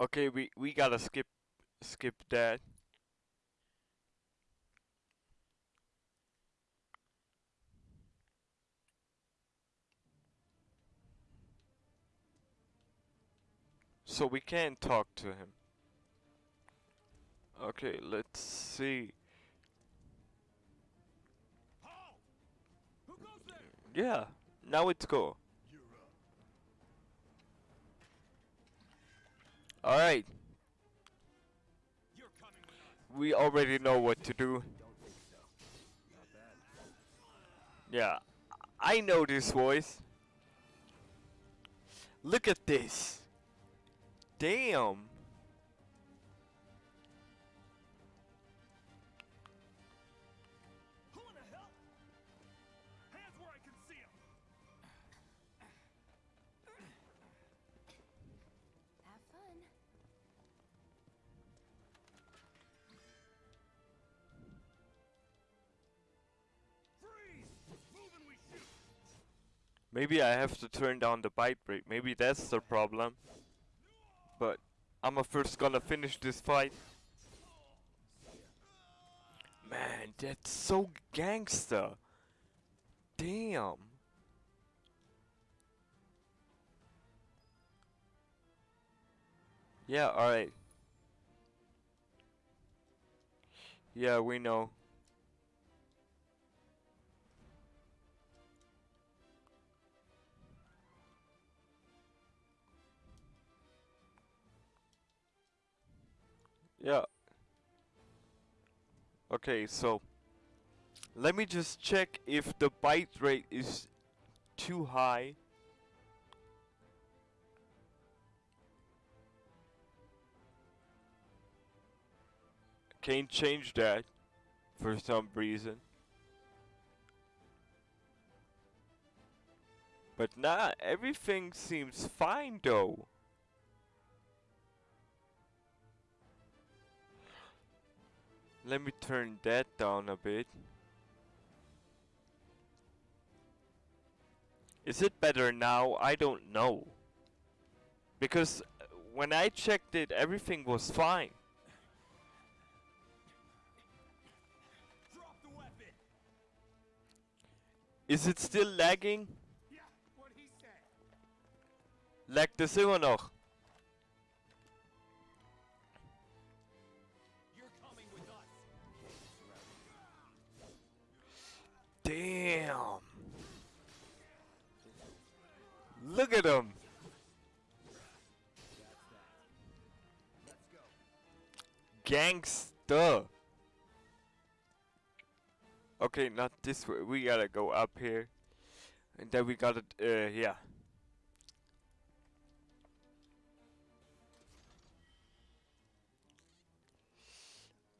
Okay, we we gotta skip skip that. So we can't talk to him. Okay, let's see. Yeah, now it's cool. Alright. We already know what to do. Yeah, I know this voice. Look at this. Damn. Maybe I have to turn down the bite rate. Maybe that's the problem. But I'm first gonna finish this fight. Man, that's so gangster. Damn. Yeah, alright. Yeah, we know. Okay, so let me just check if the bite rate is too high. Can't change that for some reason. But nah, everything seems fine though. Let me turn that down a bit. Is it better now? I don't know. Because uh, when I checked it, everything was fine. Drop the weapon. Is it still lagging? Yeah, what he said. Laggt es immer noch? Damn. Look at him. Gangsta. Okay, not this way. We gotta go up here. And then we gotta, uh, yeah.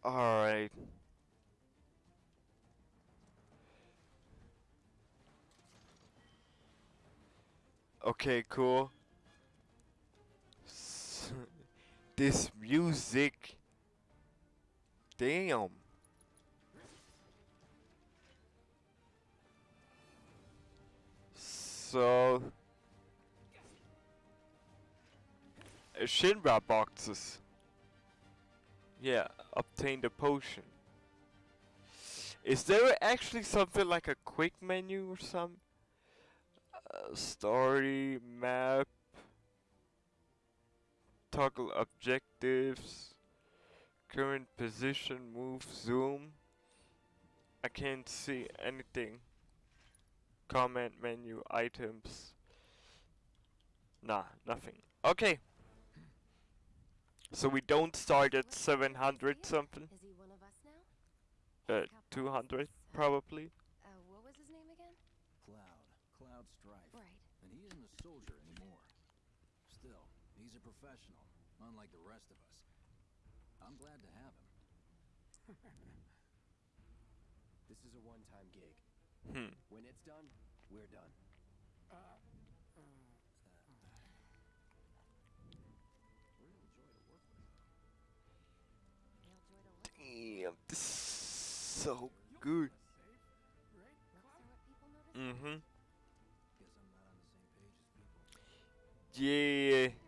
Alright. Okay, cool. This music. Damn. So. Shinra boxes. Yeah, obtain the potion. Is there actually something like a quick menu or something? Story, map, toggle objectives, current position, move, zoom. I can't see anything. Command menu, items. Nah, nothing. Okay. So we don't start at 700 something. Is he one of us now? Uh, 200 probably. Uh, what was his name again? Cloud. Cloud Strife. Right. And he isn't a soldier anymore. Still, he's a professional, unlike the rest of us. I'm glad to have him. This is a one-time gig. Hmm. When it's done, we're done. Real joy to work with. Real joy to work. Damn, this is so good. Looks are what people notice. Mm-hmm. Guess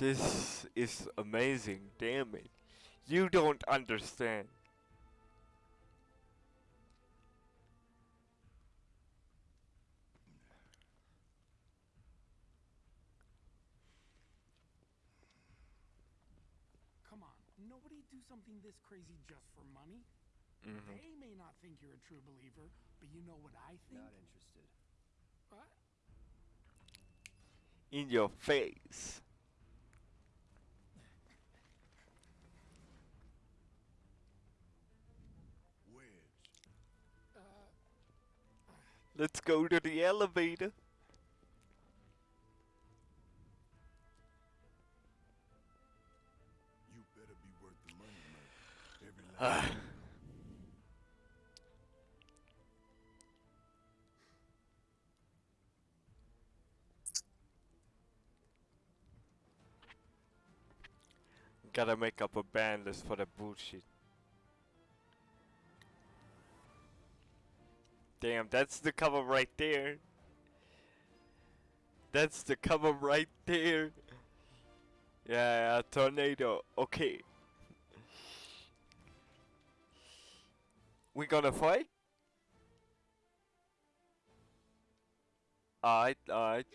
This is amazing, damn it. You don't understand. Come on, nobody do something this crazy just for money. Mhm. They may not think you're a true believer, but you know what I think? Not interested. What? In your face. Let's go to the elevator. You better be worth the money, man. Every last. Ah. Gotta make up a band list for the bullshit. Damn, that's the cover right there. That's the cover right there. Yeah, tornado. Okay. We gonna fight? Alright, alright.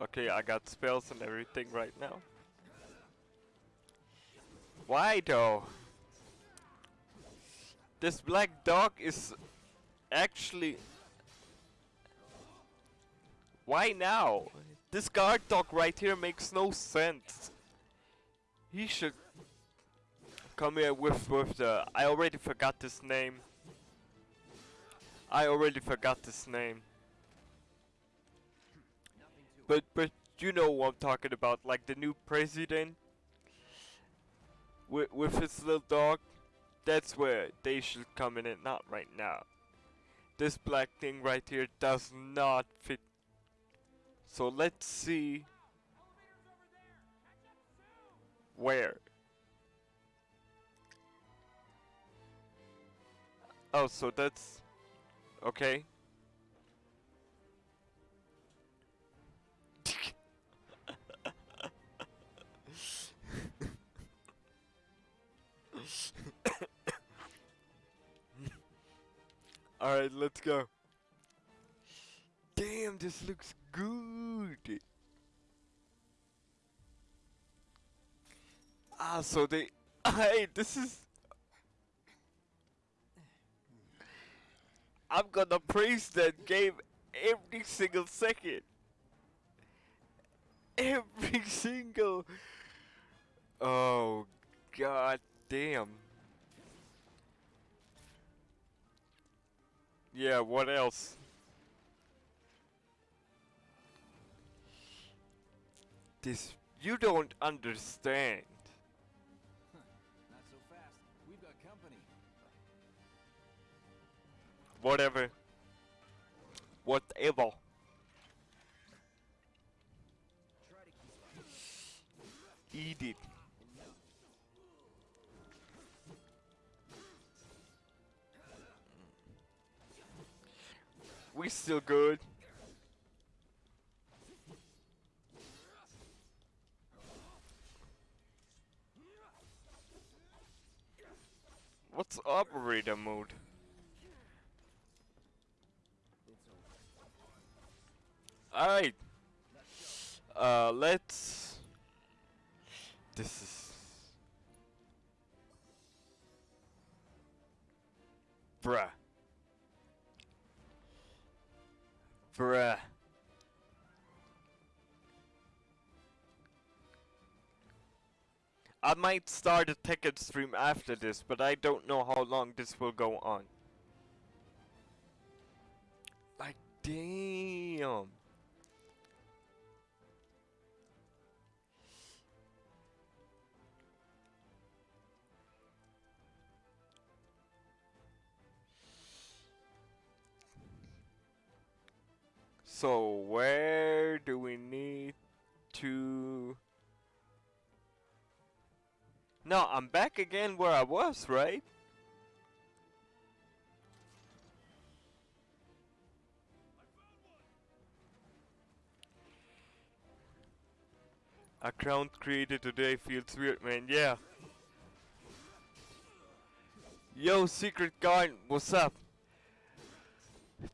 Okay, I got spells and everything right now. Why though? This black dog is actually... Why now? This guard dog right here makes no sense. He should come here with with the... I already forgot this name. I already forgot this name. But but you know what I'm talking about, like the new president with with his little dog. That's where they should come in, and not right now. This black thing right here does not fit. So let's see where. Oh, so that's okay. Alright, let's go. Damn, this looks good. Ah, so they. Hey, this is. I'm gonna praise that game every single second. Every single. Oh, god damn. Yeah, what else? This. You don't understand. Not so fast. We've got company. Whatever. Whatever. Eat it. We still good. What's operator mode? Alright. Uh, let's. This is. Bruh. Bruh. I might start a ticket stream after this, but I don't know how long this will go on. Like, damn. So where do we need to... No, I'm back again where I was, right? A ground created today feels weird, man. Yeah. Yo, Secret Guard, what's up?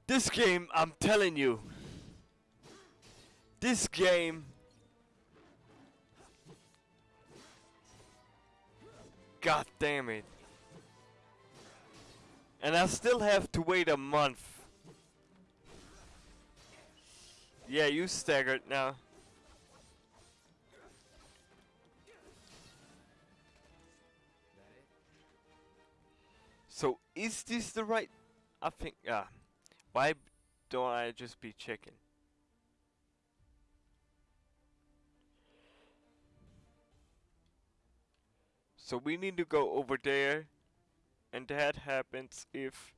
This game, I'm telling you. This game. God damn it. And I still have to wait a month. Yeah, you staggered now. So is this the right? I think. Ah, why don't I just be checking? So we need to go over there, and that happens if.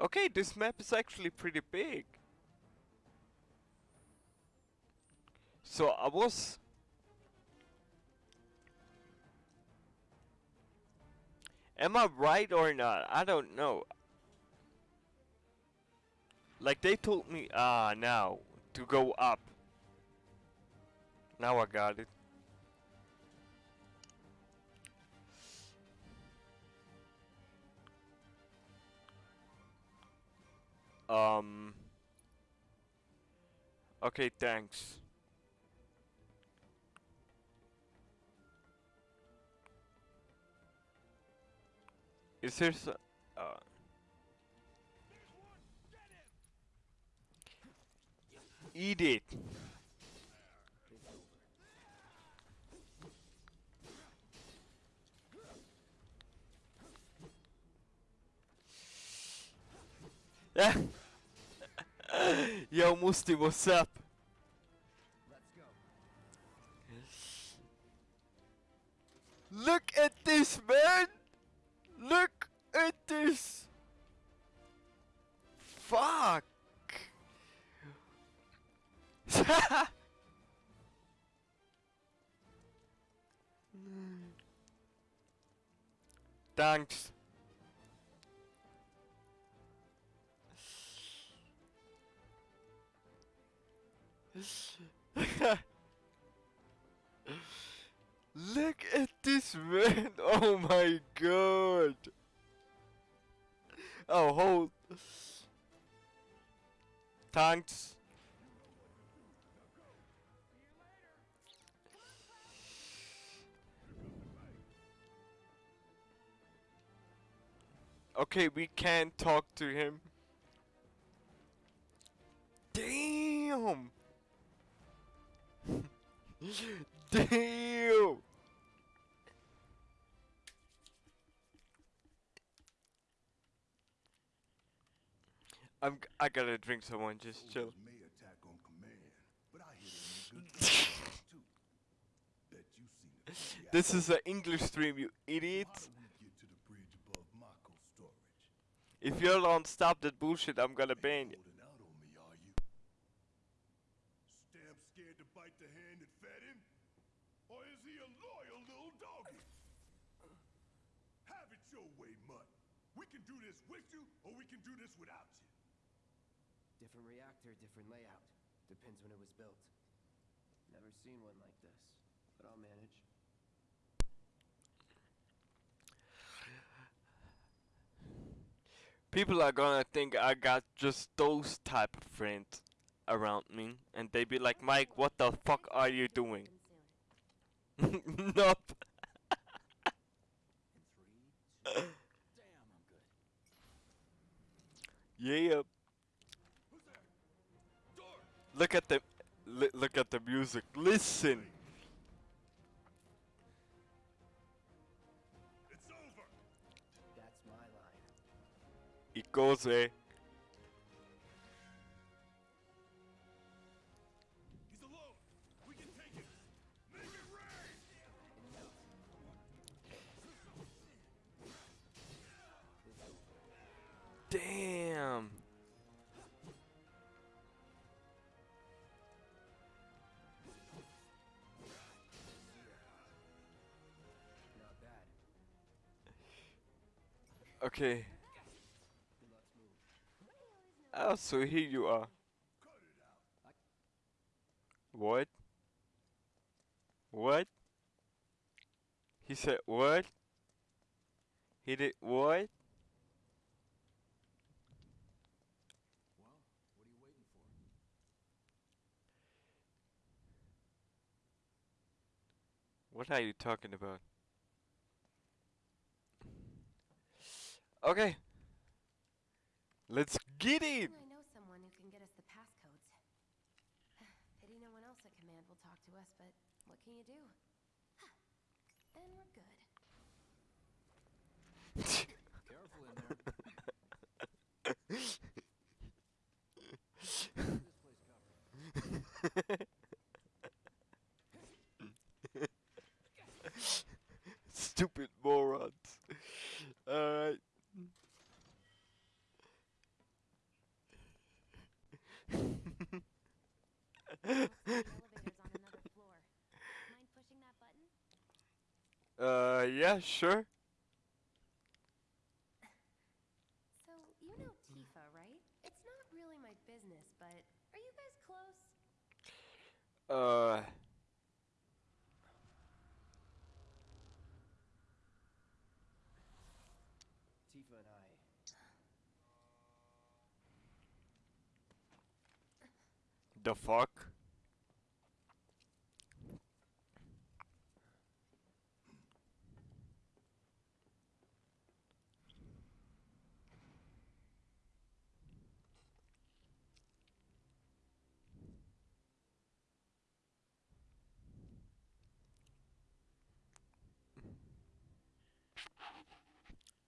Okay, this map is actually pretty big. So I was. Am I right or not? I don't know. Like they told me, ah, now to go up. Now I got it. Um. Okay, thanks. Is there so uh, Eat it. Over. Yo, Musti, what's up? Let's go. Look at this, man! Look at this! Fuck! Thanks. Look at this man! Oh my god! Oh, hold. Thanks. Okay, we can't talk to him. Damn! Damn! I'm. I gotta drink someone. Just chill. May attack on command, but I hear they make good soldiers, too. Bet you seen it. from the This is an English stream, you idiot. How do we get to the bridge above Mako storage? If you don't stop that bullshit, I'm gonna ban you. Holding out on me, are you? Stamp scared to bite the hand that fed him? Or is he a loyal little doggy? Have it your way, Mutt. We can do this with you, or we can do this without you. Different reactor, different layout. Depends when it was built. Never seen one like this, but I'll manage. People are gonna think I got just those type of friends around me, and they be like, Mike, what the fuck are you doing? Nope. In three, two, damn, I'm good. Yeah. Look at the, look at the music. Listen. It's over. That's my line. It goes eh. Okay. Oh, so here you are. What? What? He said what? He did what? Well, what are you waiting for? What are you talking about? Okay. Let's get it! I know someone who can get us the passcodes. Pity no one else at command will talk to us, but what can you do? And we're good. Careful in there. this place covered. Stupid morons. Alright. Uh, yeah, sure. So, you know Tifa, right? It's not really my business, but are you guys close? Uh. Tifa and I. The fuck?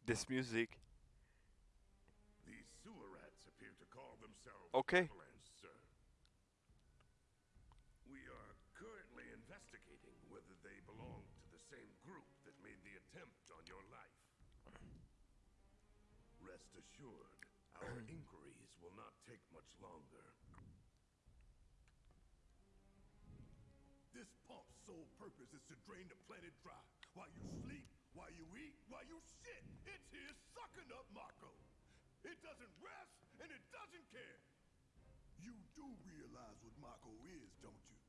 This music. These sewer rats appear to call themselves Okay. Assured, our inquiries will not take much longer. This pump's sole purpose is to drain the planet dry. While you sleep, while you eat, while you shit, it's here sucking up Mako. It doesn't rest, and it doesn't care. You do realize what Mako is, don't you?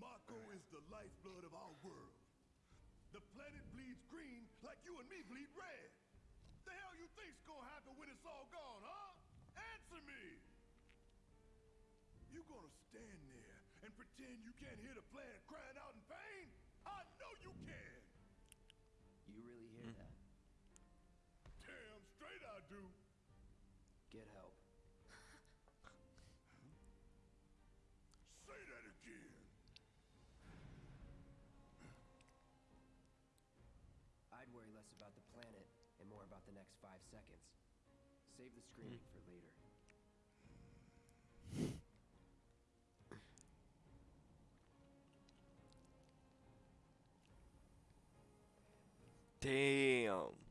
Mako is the lifeblood of our world. The planet bleeds green like you and me bleed red. The hell you think's gonna happen when it's all gone, huh? Answer me! You gonna stand there and pretend you can't hear the planet crying out in pain? I know you can! You really hear hmm. that? Damn straight I do! Get help. Say that again! I'd worry less about the planet and more about the next five seconds. Save the screaming hmm. for later. Damn.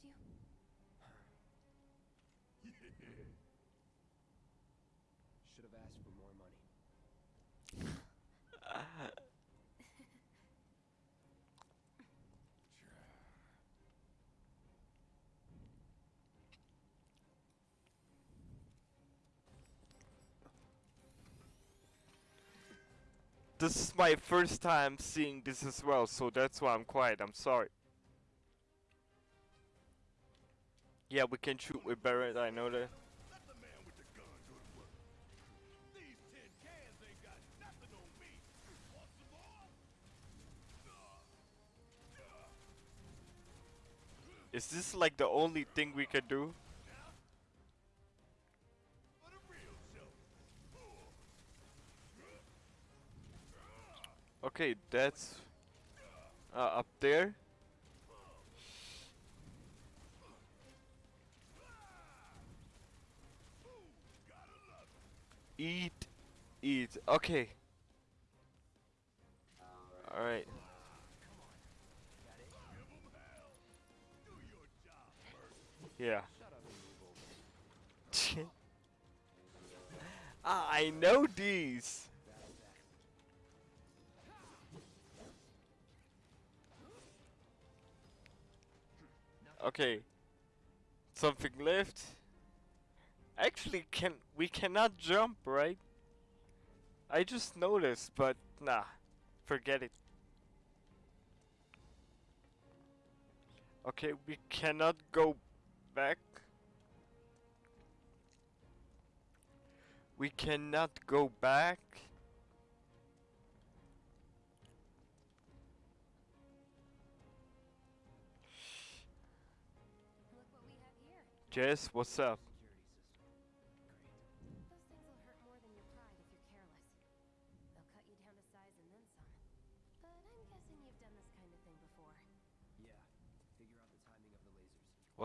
For you? Yeah. Should have asked for more money. This is my first time seeing this as well, so that's why I'm quiet. I'm sorry. Yeah, we can shoot with Barret, I know that. Is this like the only thing we can do? Okay, that's uh, up there. Eat. Eat. Okay. Alright. Yeah. Ah, I know these. Okay. Something left. Actually, can we cannot jump, right? I just noticed, but nah, forget it. Okay, we cannot go back. We cannot go back. Jess, what's up?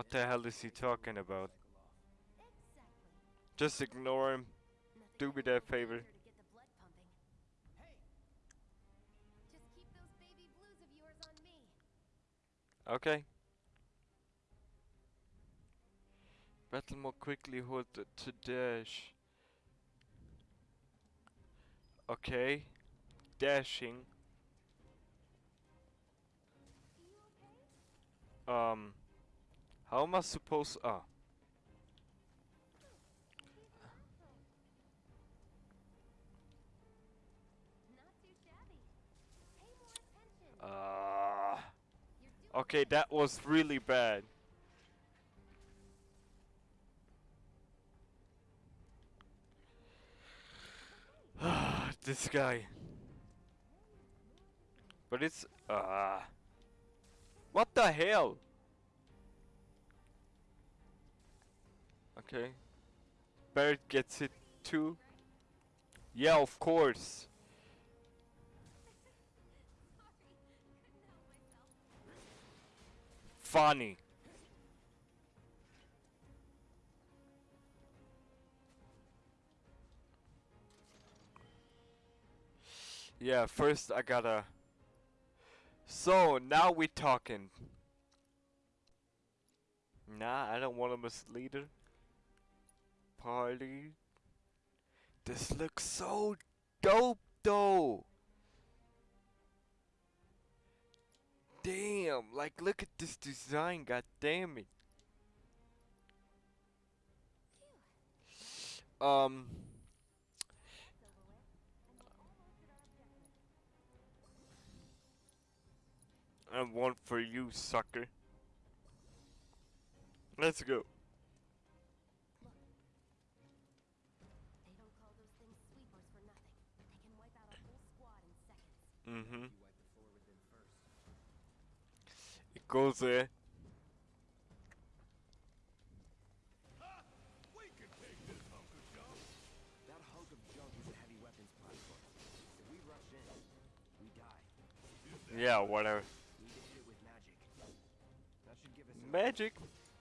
What the hell is he talking about? Just ignore him. Do me that favor. Okay. Battle more quickly, hold to dash. Okay. Dashing. Um. How am I supposed? Ah. Ah. You're okay, that was really bad. this guy. But it's ah. what the hell? Okay. Barret gets it too. Yeah, of course. Funny. Yeah, first I gotta. So now we talking. Nah, I don't want to mislead her. Party. This looks so dope though. Damn, like look at this design, god damn it. Um and one for you, sucker. Let's go. Mm-hmm. You wipe the floor with them first. It goes there. We can take this hunk of junk. That hunk of junk is a heavy weapons platform. If we rush in, we die. Yeah, whatever. Need to hit it with magic. That should give us Magic.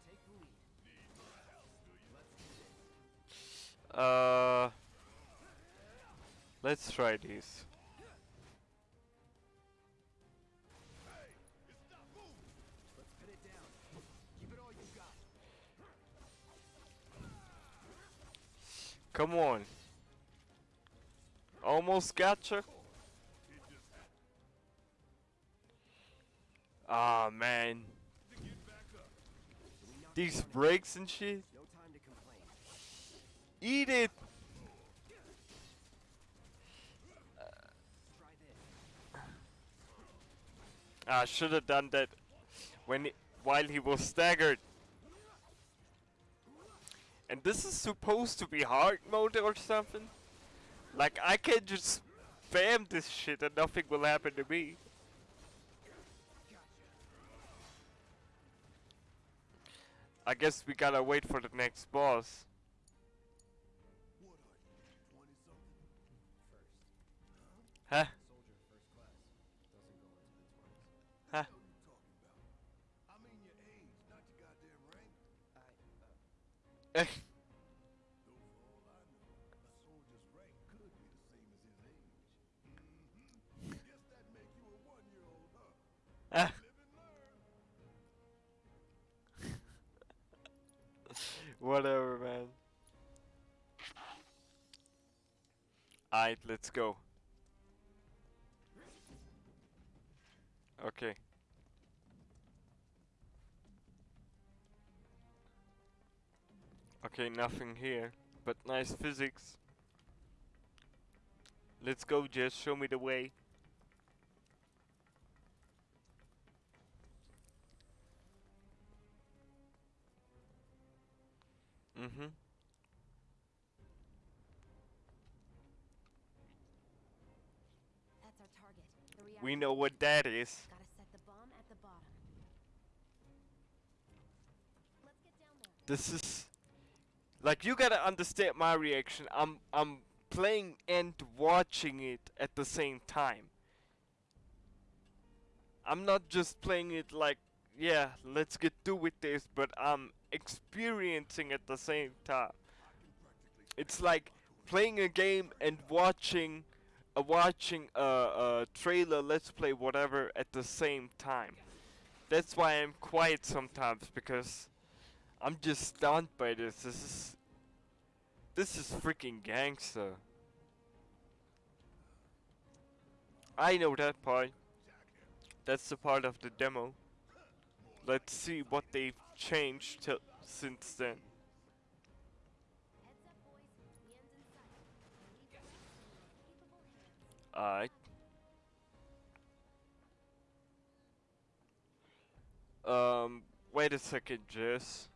Take the lead. Let's do this. Uh Let's try these. Come on. Almost gotcha. Ah man. These breaks and shit. Eat it. I should have done that when he, while he was staggered. And this is supposed to be hard mode or something. Like I can just spam this shit and nothing will happen to me. I guess we gotta wait for the next boss. What are you, 20 something? First. Huh? Whatever, man. Alright, let's go. Okay. Okay, nothing here, but nice physics. Let's go, Jess. Show me the way. Mm-hmm. That's our target. The We know what that is. Gotta set the bomb at the bottom. Let's get down there. This is like you gotta understand my reaction. I'm I'm playing and watching it at the same time. I'm not just playing it like yeah, let's get through with this, but I'm experiencing at the same time. It's like playing a game and watching uh, watching a, a trailer, let's play whatever at the same time. That's why I'm quiet sometimes because I'm just stunned by this. This is this is freaking gangster. I know that part. That's the part of the demo. Let's see what they've changed till since then. Alright. Um, wait a second, Jess.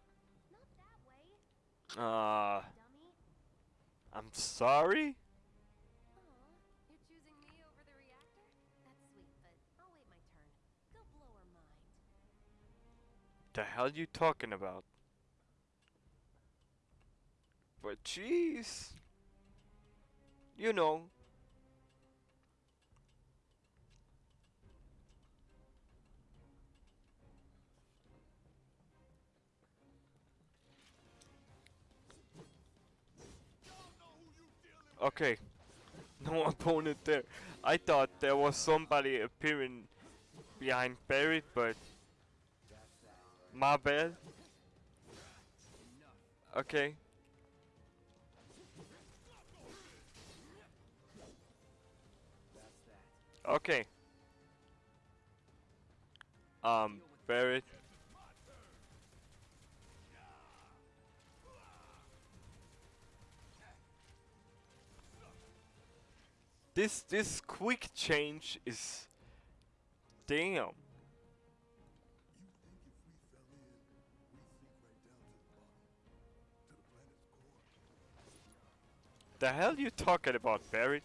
Uh. I'm sorry? The hell you talking about? But jeez. You know. Okay. No opponent there. I thought there was somebody appearing behind Barry, but my bad. Okay. Okay. Um, Barret. This this quick change is damn. The hell you talking about, Barry?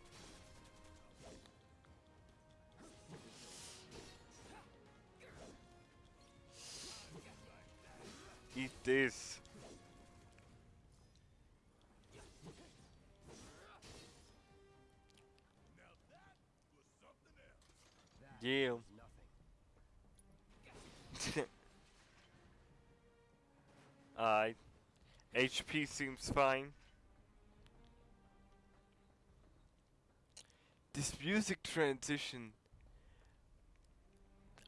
Eat this. Yeah. Nothing. Alright. HP seems fine. This music transition.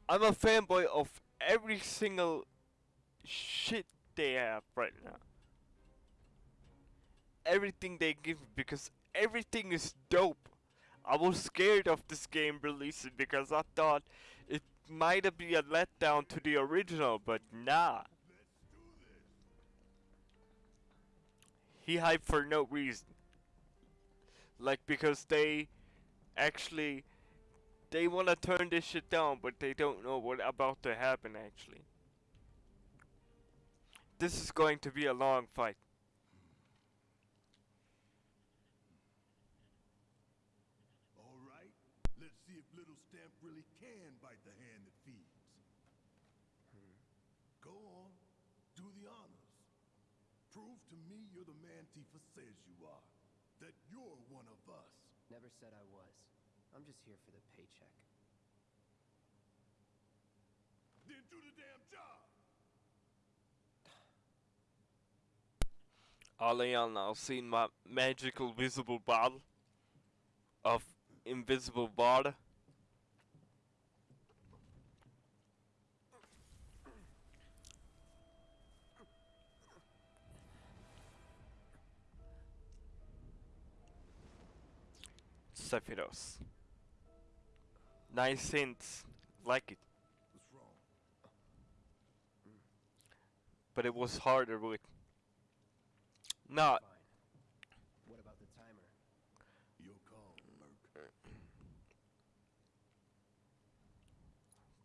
I'm a fanboy of every single shit they have right now. Everything they give me because everything is dope. I was scared of this game releasing because I thought it might be a letdown to the original, but nah. He hyped for no reason. Like because they actually they wanna turn this shit down, but they don't know what about to happen actually. This is going to be a long fight. All right, let's see if little Stamp really can bite the hand that feeds. Go on, do the honors. Prove to me you're the man Tifa says you are. That you're one of us. Never said I was. I'm just here for the paycheck. Then do the damn job. Oleon now seen my magical visible bottle of invisible water. Sephiroth. Nice hints. Like it. But it was harder with. Not. What about the timer? Your call, Merc.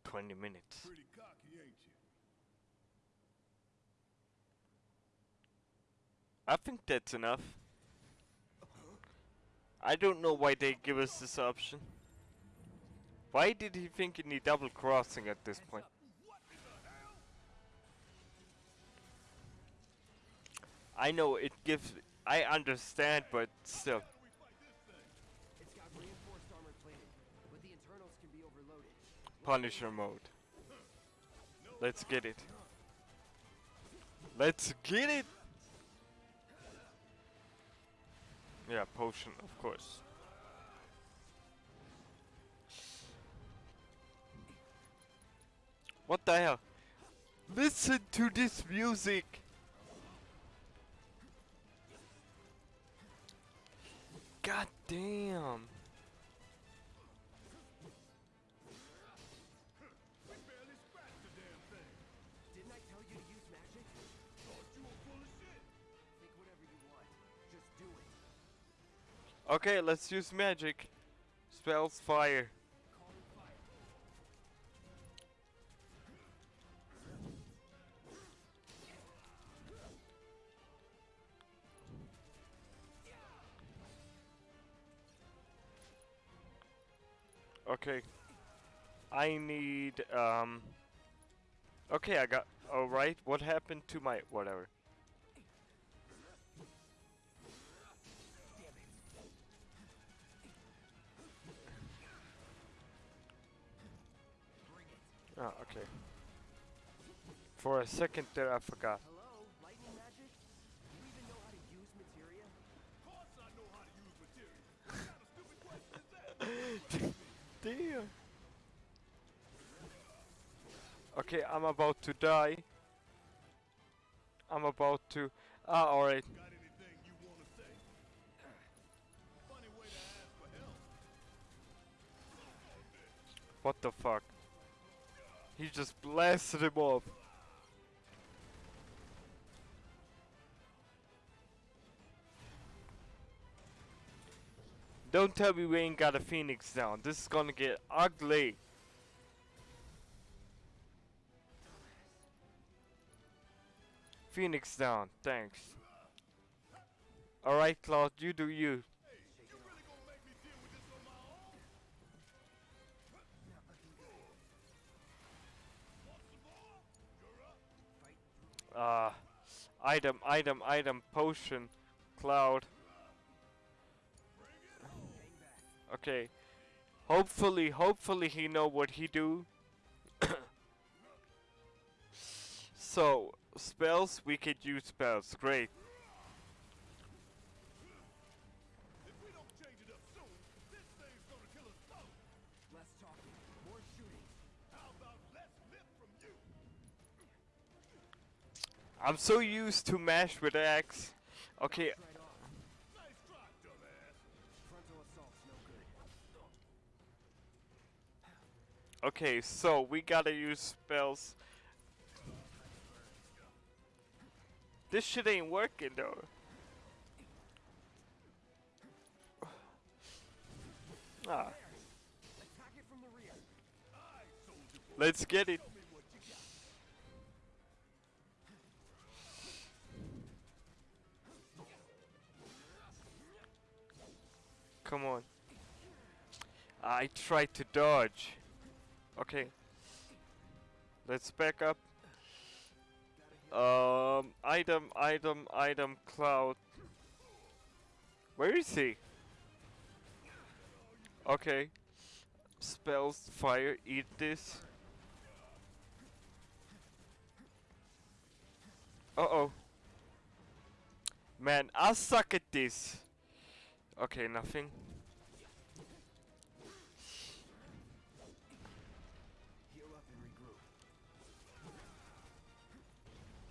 20 minutes. Pretty cocky, ain't you? I think that's enough. I don't know why they give us this option. Why did he think he need double crossing at this point? I know it gives. I understand, but still. Punisher mode. Let's get it. Let's get it! Yeah, potion, of course. What the hell? Listen to this music! God damn! Okay, let's use magic. Spells fire. Okay. I need um Okay, I got alright. What happened to my whatever? Oh, okay. For a second there I forgot. Hello? Lightning magic? Do you even know how to use materia? Of course I know how to use materia. What kind of stupid question is that? Damn. Okay, I'm about to die. I'm about to. Ah, alright. Got anything you want to say? Funny way to ask for help. What the fuck? He just blasted him off. Don't tell me we ain't got a phoenix down. This is gonna get ugly. Phoenix down, thanks. Alright, Cloud, you do you. Uh, item, item, item, potion, cloud. Okay. Hopefully, hopefully he know what he do. so, spells, we could use spells. Great. I'm so used to mash with axe. Okay, okay, so we gotta use spells. This shit ain't working though. Ah, let's get it. Come on. I tried to dodge. Okay. Let's back up. Um, item, item, item, cloud. Where is he? Okay. Spells, fire, eat this. Uh oh. Man, I suck at this. Okay, nothing.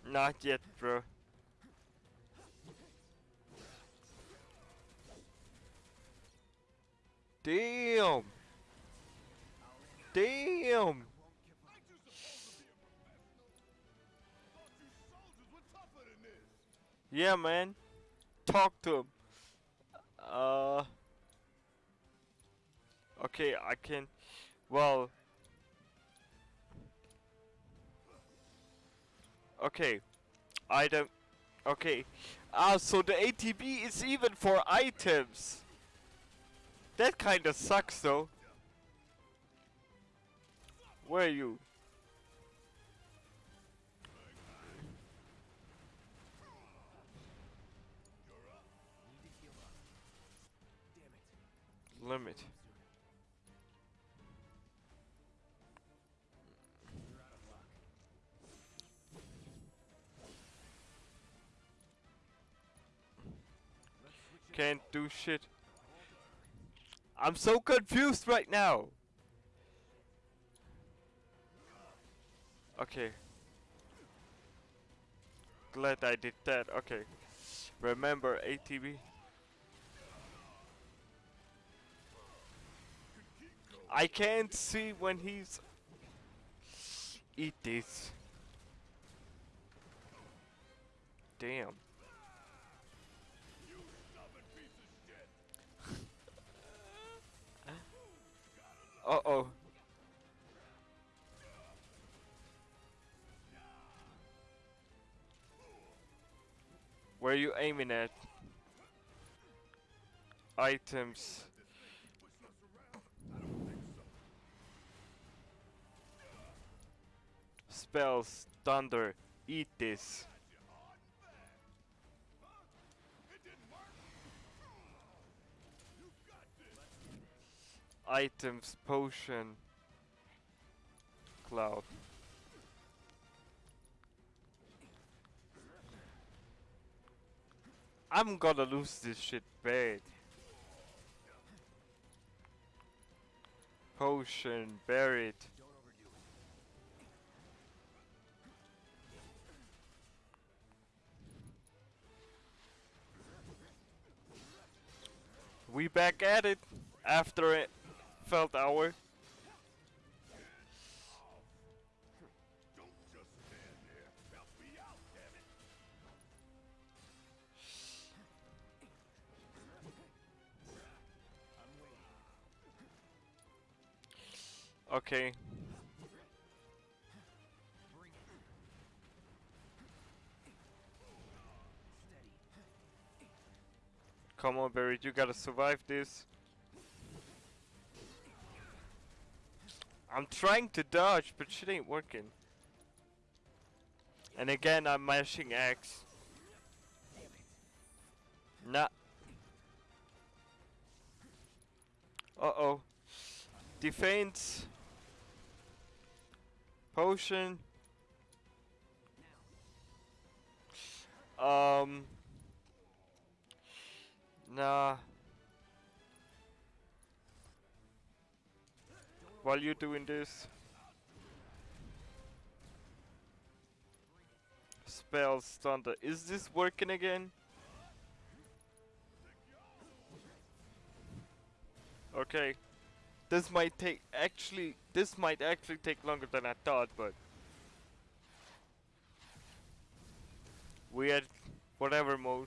Not yet, bro. Damn. Damn. Yeah, man. Talk to him. Uh. Okay, I can. Well. Okay. I don't. Okay. Ah, so the ATB is even for items. That kinda sucks though. Where are you? Can't do shit. I'm so confused right now. Okay. Glad I did that. Okay. Remember ATB. I can't see when he's eat this. Damn. Uh oh. Where are you aiming at? Items. Spells, thunder, eat this. Items, potion, cloud. I'm gonna lose this shit bad. Potion, Barret. We back at it after it felt damn it. Okay. Come on, Barry, you gotta survive this. I'm trying to dodge, but shit ain't working. And again, I'm mashing X. Nah. Uh oh. Defense. Potion. Um. Nah. While you're doing this. Spells, thunder. Is this working again? Okay. This might take actually this might actually take longer than I thought, but we had whatever mode.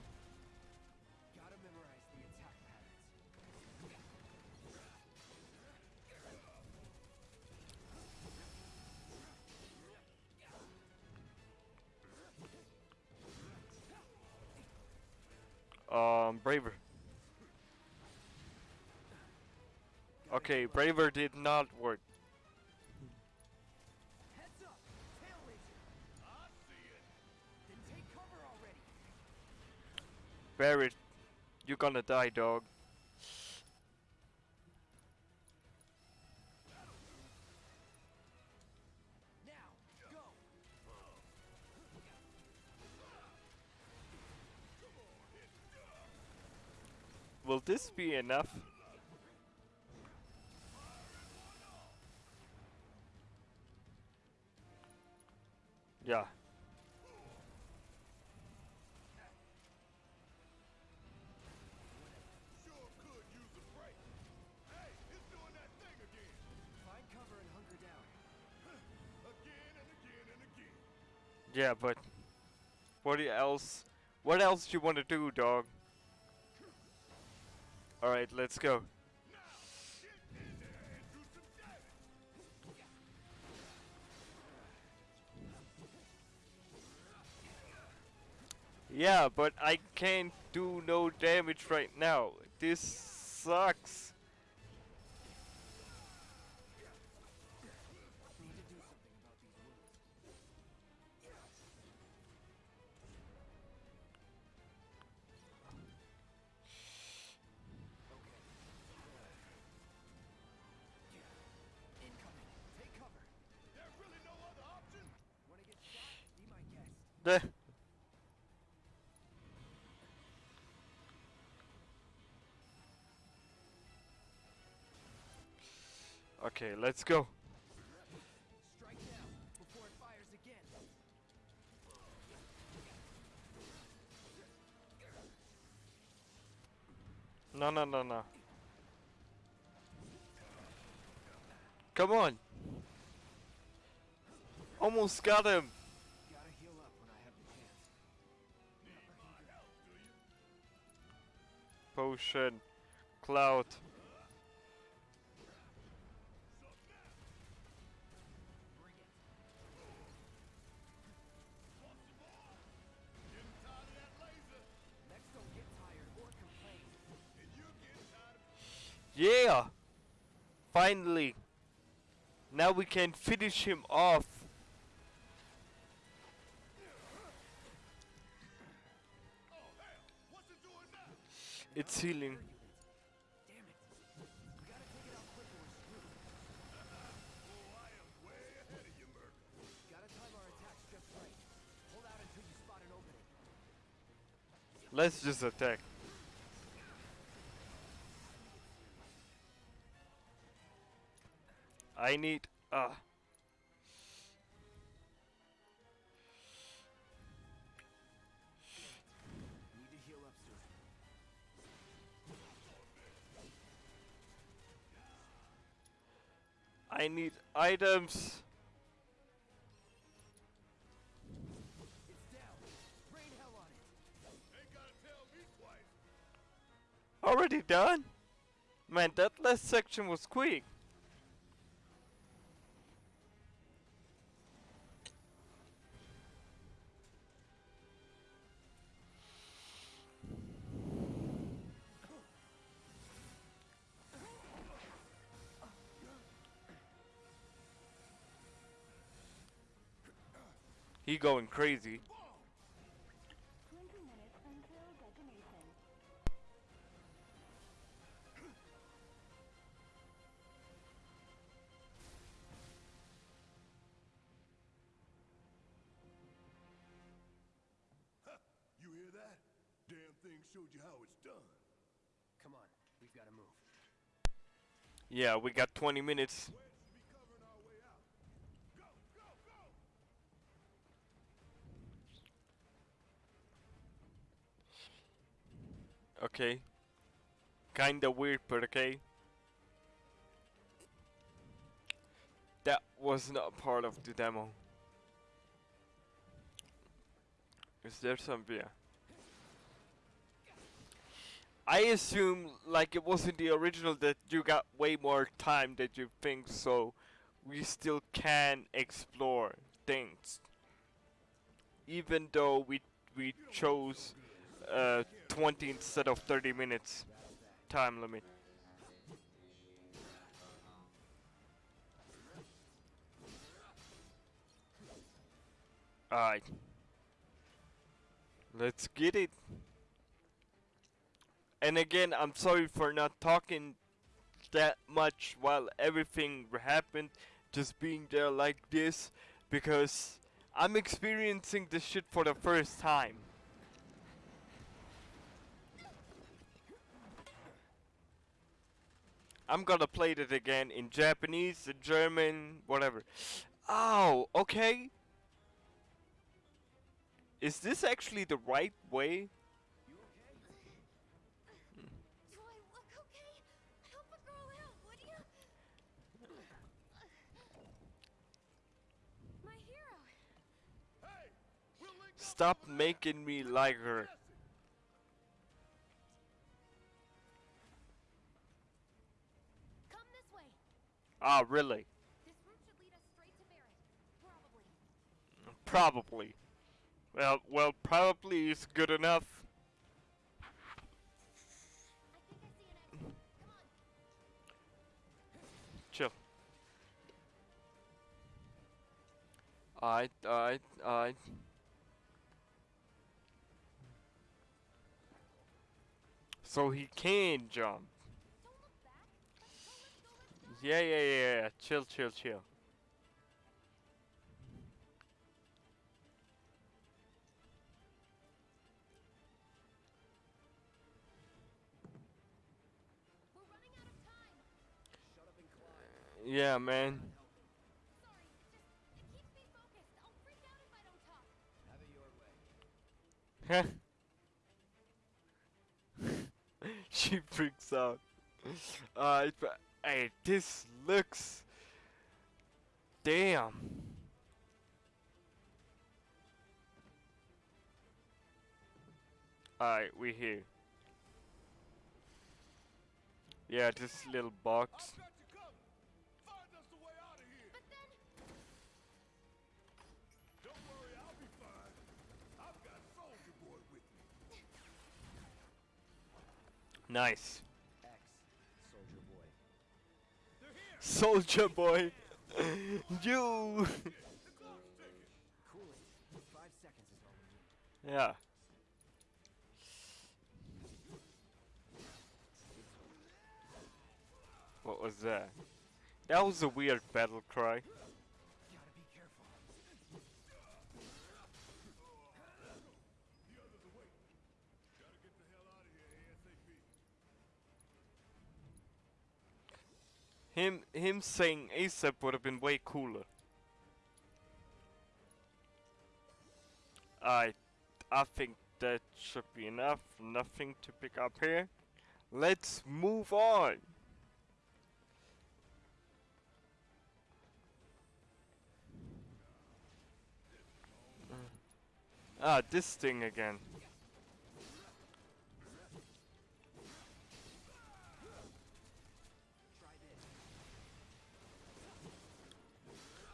braver. Okay, Braver did not work. Heads up! Tail! I see it. Then take cover already! Barret, you're gonna die, dog. Again and again and again. Yeah, but what else? What else you want to do, dog? Do some damage. Yeah, but I can't do no damage right now. This sucks. Okay, let's go. Strike now, before it fires again. No, no, no, no. Come on. Almost got him. Tired Cloud. Yeah! Finally! Now we can finish him off. An healing. Let's just attack. I need uh I need items. Already done? Man, that last section was quick. Going crazy. 20 minutes until detonation. You hear that? Damn thing showed you how it's done. Come on, we've gotta move. Yeah, we got 20 minutes. Wedge should be covering our way out. Go, go, go! Okay. Kinda weird, but okay. That was not part of the demo. Is there some beer? I assume, like it was in the original, that you got way more time than you think, so we still can explore things. Even though we we chose uh, 20 instead of 30 minutes time limit. Alright. Let's get it. And again, I'm sorry for not talking that much while everything happened. Just being there like this. Because I'm experiencing this shit for the first time. I'm gonna play it again in Japanese, in German, whatever. Oh, okay. Is this actually the right way? Do I okay? Help a girl out. My hero. Hey, we'll Stop making me like her. Ah, to Barret. Probably. Probably. Well, well, probably is good enough. I think I see an exit. Come on. Chill. Alright, alright, alright. So he can jump. Don't look back. Let's go, let's go, let's go. Yeah, yeah, yeah, yeah. Chill, chill, chill. Yeah, man. She freaks out. Uh, but hey, this looks. Damn. Alright, we here. Yeah, this little box. I've all boy. you. yeah. What was that? That was a weird battle cry. Him him saying ASAP would have been way cooler. I I think that should be enough. Nothing to pick up here. Let's move on. Ah, this thing again.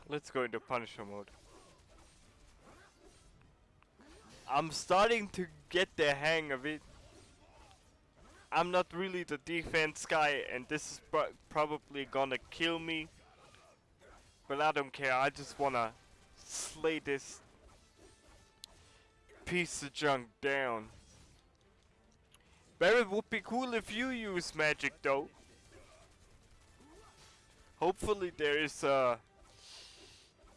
Let's go into Punisher mode. I'm starting to get the hang of it. I'm not really the defense guy, and this is pro- probably gonna kill me. But I don't care, I just wanna slay this piece of junk down. Barret would be cool if you use magic though. Hopefully there is uh,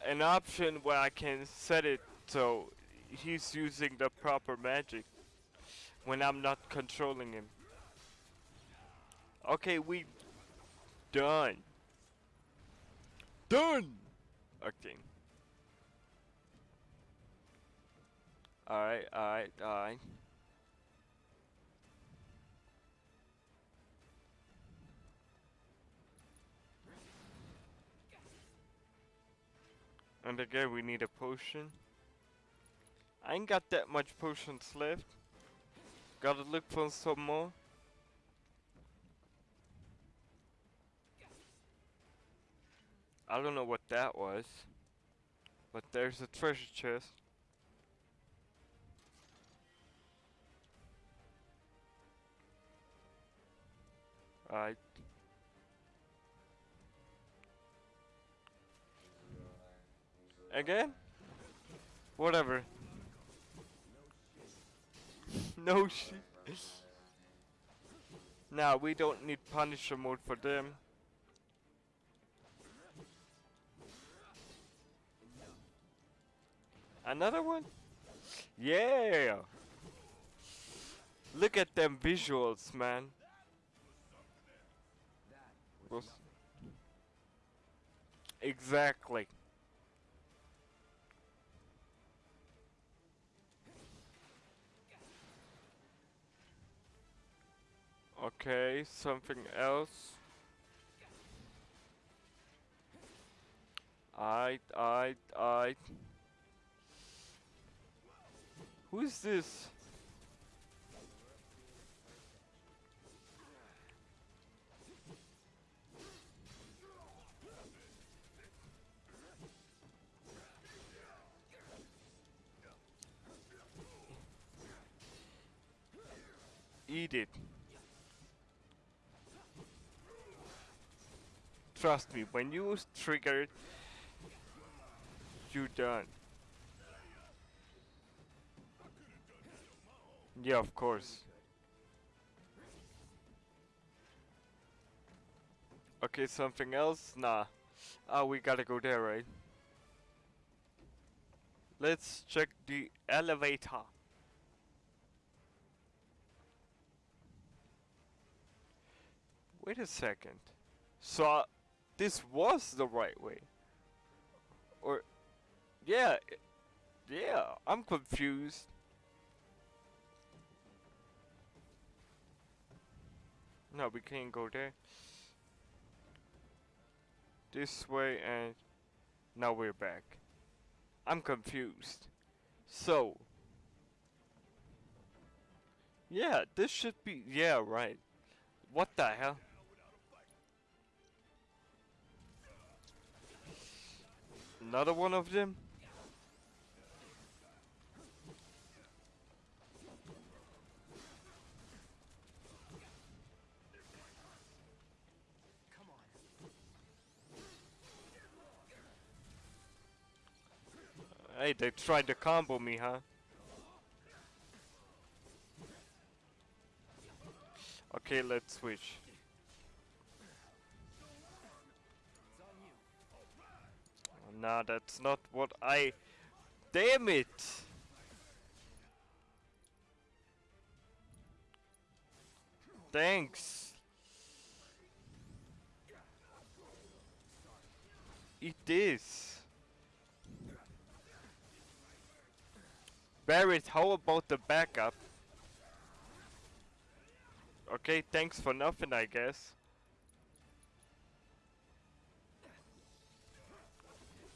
an option where I can set it so he's using the proper magic when I'm not controlling him. Okay, we done. Done. Okay. Alright, alright, alright. And again, we need a potion. I ain't got that much potions left. Gotta look for some more. I don't know what that was. But there's a treasure chest. Alright. Again? Whatever. no shit. Nah, we don't need Punisher mode for them. Another one? Yeah! Look at them visuals, man. Exactly. Okay, something else. I, I, I. Who is this? Eat it. Trust me, when you trigger it, you're done. Yeah, of course. Okay, something else? Nah. Ah, we gotta go there, right? Let's check the elevator. Wait a second. So, this was the right way. Or, yeah, yeah, I'm confused. No, we can't go there. This way and now we're back. I'm confused. So, yeah, this should be, yeah, right. What the hell? Another one of them? Hey, they tried to combo me, huh? Okay, let's switch. Nah, that's not what I... Damn it! Thanks! Eat this! Barret, how about the backup? Okay, thanks for nothing, I guess.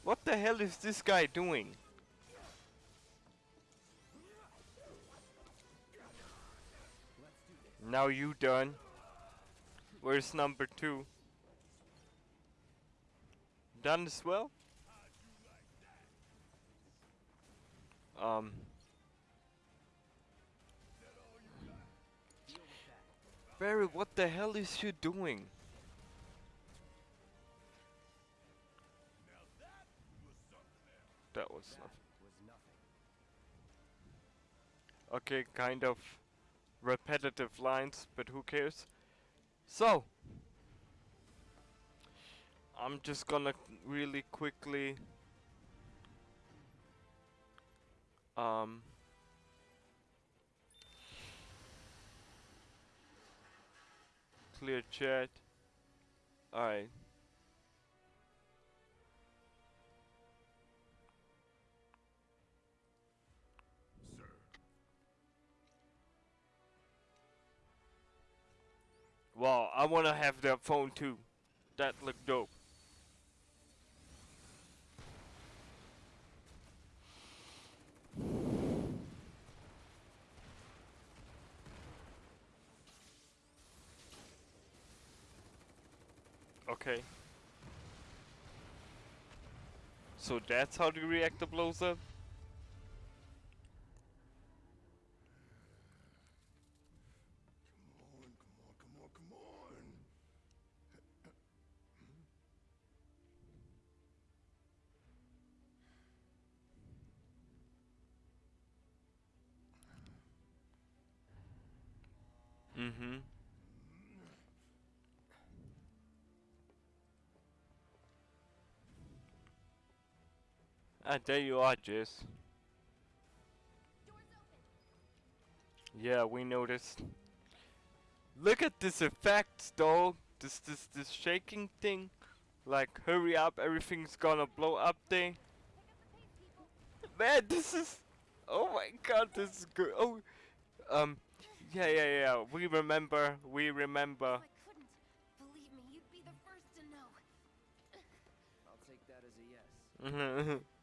What the hell is this guy doing? Now you done. Where's number two? Done as well? Um. Barry, what the hell is you doing? That was nothing. Okay, kind of repetitive lines, but who cares? So, I'm just gonna really quickly um clear chat. Alright. Wow, I wanna have that phone too. That looked dope. Okay. So that's how the reactor blows up? There you are, Jess. Yeah, we noticed. Look at this effect, though. This this this shaking thing. Like, hurry up, everything's gonna blow up thing. Man, this is. Oh my god, this is good. Oh, um, yeah, yeah, yeah. We remember. We remember. If I couldn't, me, you'd be the first to know. I'll take that as a yes.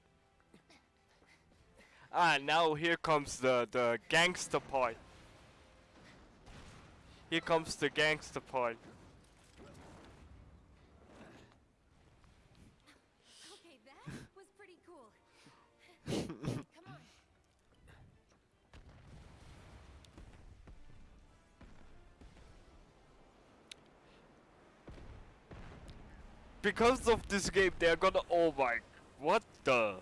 ah, now here comes the the gangster part. Here comes the gangster part. Okay, that was pretty cool. Come on. Because of this game, they're gonna. Oh my. What the?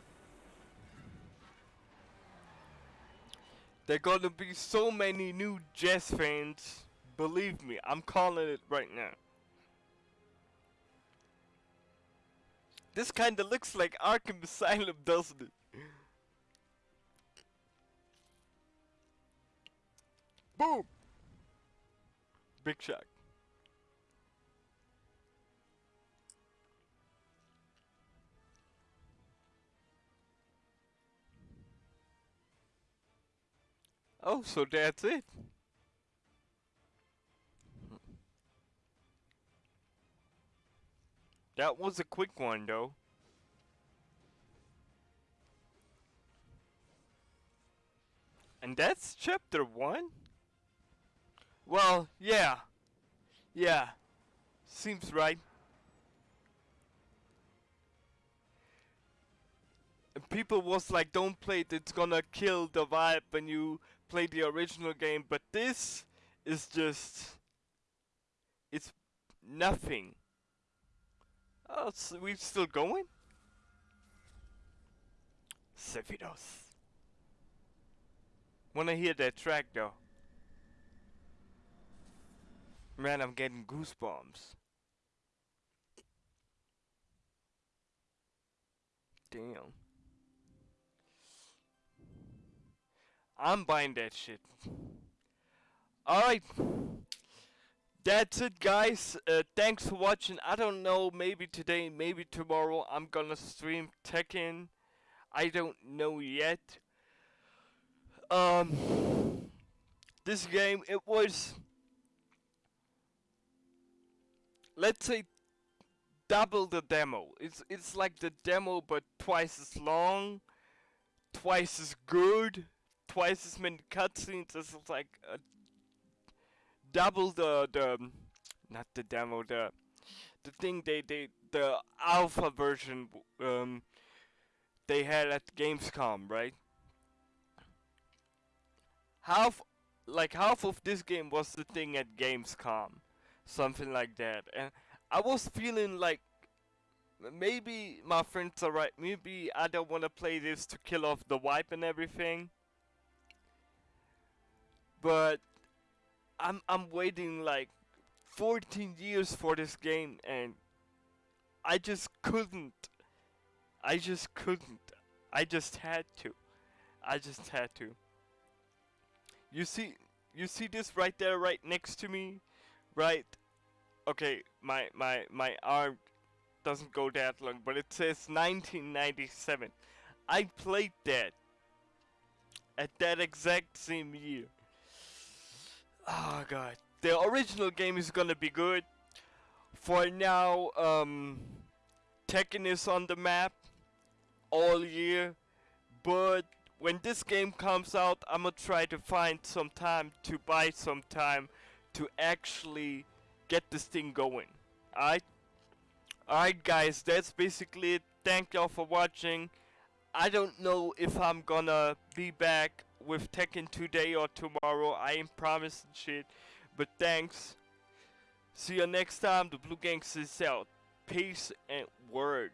There gonna be so many new Jess fans. Believe me, I'm calling it right now. This kinda looks like Arkham Asylum, doesn't it? Boom! Big shock. Oh, so that's it. That was a quick one, though. And that's chapter one? Well, yeah. Yeah. Seems right. And people was like, don't play it, it's gonna kill the vibe when you play the original game. But this is just... It's nothing. Oh, so we still going? Sephiroth. Wanna hear that track though? Man, I'm getting goosebumps. Damn. I'm buying that shit. Alright. That's it guys. Uh, thanks for watching. I don't know, maybe today, maybe tomorrow I'm gonna stream Tekken. I don't know yet. Um this game it was let's say double the demo. It's it's like the demo but twice as long, twice as good, twice as many cutscenes. as like a double the the not the demo the the thing they they the alpha version um they had at Gamescom, right? Half like half of this game was the thing at Gamescom, something like that, and I was feeling like maybe my friends are right. Maybe I don't want to play this to kill off the wipe and everything. But I'm I'm waiting like 14 years for this game and I just couldn't. I just couldn't. I just had to. I just had to. You see you see this right there right next to me? Right? Okay, my my my arm doesn't go that long, but it says 1997. I played that at that exact same year. Oh god. The original game is gonna be good. For now, um, Tekken is on the map all year, but when this game comes out, I'm gonna try to find some time to buy some time to actually get this thing going. Alright? Alright guys, that's basically it. Thank y'all for watching. I don't know if I'm gonna be back with Tekken today or tomorrow. I ain't promising shit. But thanks. See you next time. The Blue Gangsters out. Peace and word.